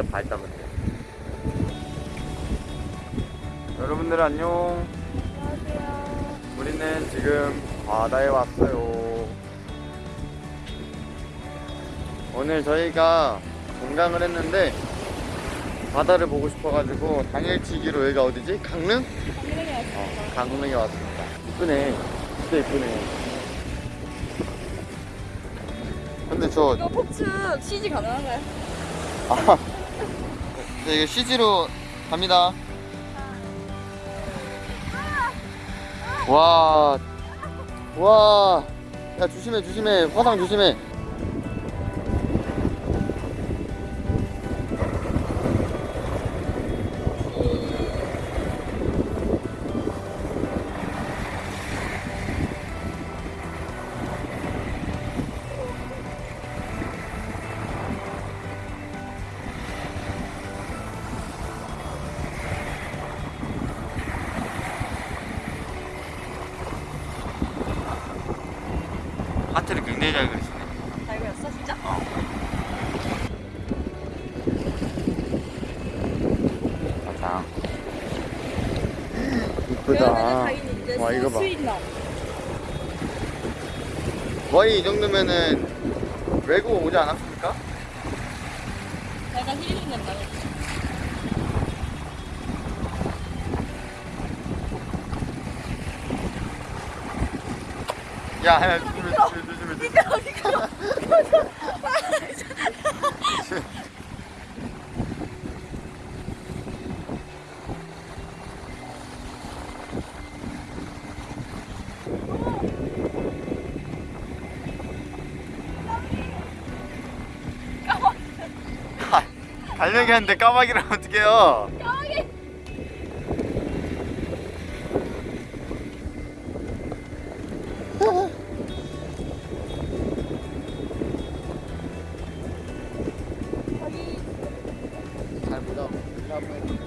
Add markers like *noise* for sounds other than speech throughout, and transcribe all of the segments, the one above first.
발담을 해. 여러분들 안녕. 안녕하세요. 우리는 지금 바다에 왔어요. 오늘 저희가 관광을 했는데 바다를 보고 싶어가지고 당일치기로 여기가 어디지? 강릉? 강릉에 어, 왔습니다. 강릉에 왔습니다. 이쁘네. 진짜 이쁘네. 근데 저 이거 폭츠 CG 가능한가요? 아, 네, 이거 CG로 갑니다. 와, 와, 야 조심해, 조심해, 화상 조심해. 굉장히 잘 그리시네. 잘 그렸어 진짜? 맞아. 그러면은 이쁘다. 와 이거 봐. 거의 이 정도면은 외국 오지 않았습니까? 약간 힐링 된다. 야, 야 조심해, 조심해, 조심해. 아, 달력이 하는데 까마귀를 어떡해요? 보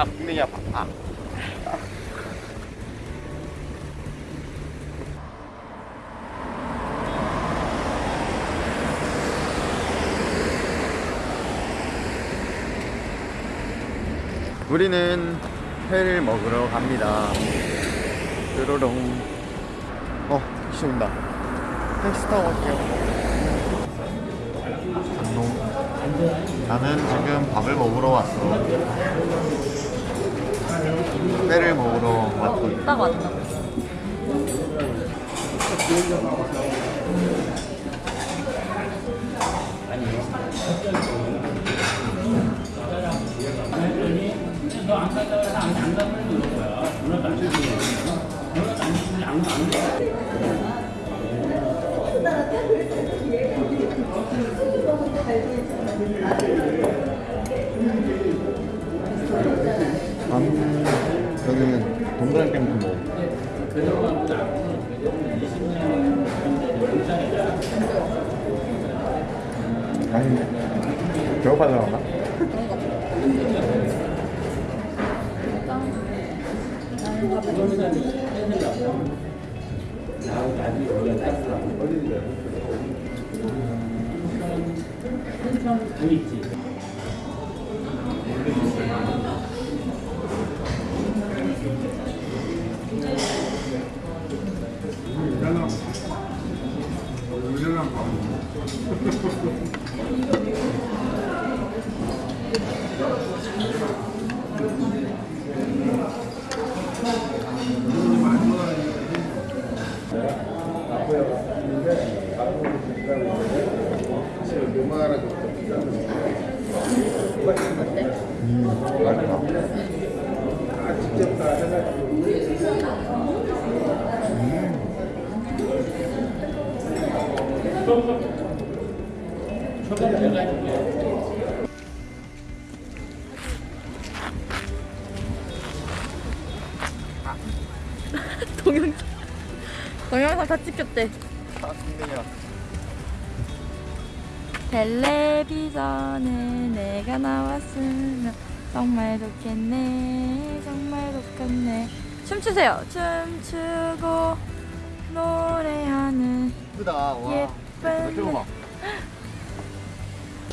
아, 분명히 아파. 아. 우리는 회를 먹으러 갑니다. 뾰로롱. 어, 택시 온다. 택시 타고 갈게요. 안녕. 나는 지금 밥을 먹으러 왔어. 회를 먹으러 왔거든. 딱 맞다. 저는 동그란 깸도 먹어. 아니, 배고파서 그런가? 음, 맛있다. *laughs* 동영상. 동영상 다 찍혔대. 아 승민이야 텔레비전에 내가 나왔으면 정말 좋겠네 정말 좋겠네. 춤추세요. 춤추고 노래하는 이쁘다. 와. 예쁜 *gasps*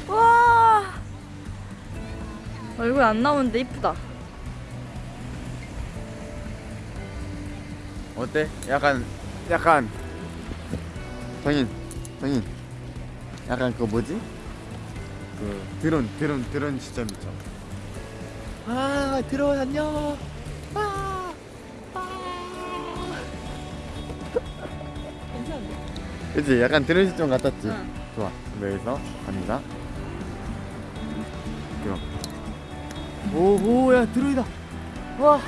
와! 얼굴 안 나오는데 이쁘다 어때? 약간 약간. 정인 정인. 약간 그거 뭐지? 그 드론 드론 드론 시점 있죠? 아 드론 안녕. 아, 괜찮은데? 그치? 약간 드론 시점 같았지? 응. 좋아. 그럼 여기서 갑니다. 드론 오오야 드론이다. 와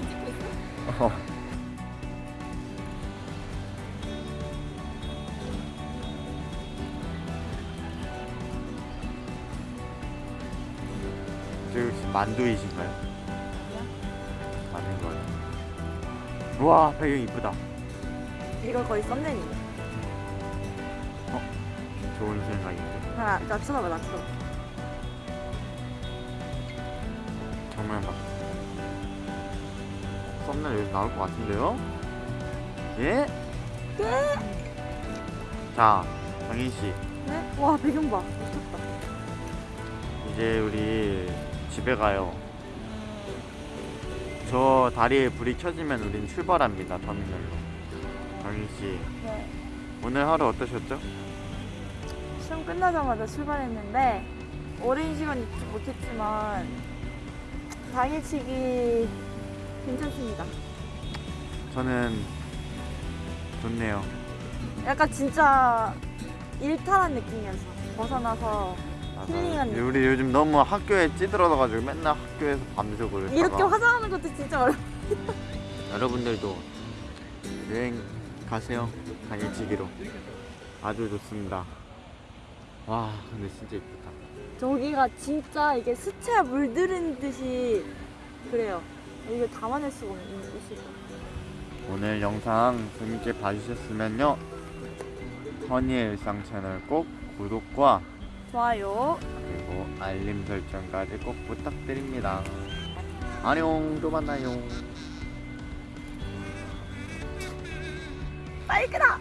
찍고 있어? 어. 저 혹시 만두이신가요? 맞는 거 같아요. 우와 배경 이쁘다. 이거 거의 썸네일이네 좋은 생각인데. 하나 나 쳐다봐 나 쳐다봐 썸네일 여기 나올 것 같은데요? 예? 자, 정인 씨. 네? 와 배경 봐 미쳤다 이제 우리 집에 가요. 저 다리에 불이 켜지면 우린 출발합니다. 터미널로. 정인 씨, 네. 오늘 하루 어떠셨죠? 시험 끝나자마자 출발했는데 오랜 시간 있지 못했지만 당일치기 괜찮습니다. 저는 좋네요. 약간 진짜 일탈한 느낌이어서 벗어나서 힐링한 느낌. 우리 요즘 너무 학교에 찌들어가지고 맨날 학교에서 밤새고 이렇게 화장하는 것도 진짜 어려. *laughs* 여러분들도 여행 가세요. 당일치기로 아주 좋습니다. 와 근데 진짜 이쁘다. 저기가 진짜 이게 수채화 물들은 듯이 그래요. 이거 담아낼 수가 없는 곳이다. 오늘 영상 재밌게 봐주셨으면요 허니의 일상 채널 꼭 구독과 좋아요. 그리고 알림 설정까지 꼭 부탁드립니다. 안녕 또 만나요. 빨리 끄라.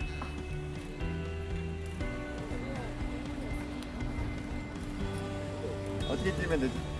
어떻게 찍으면 되지?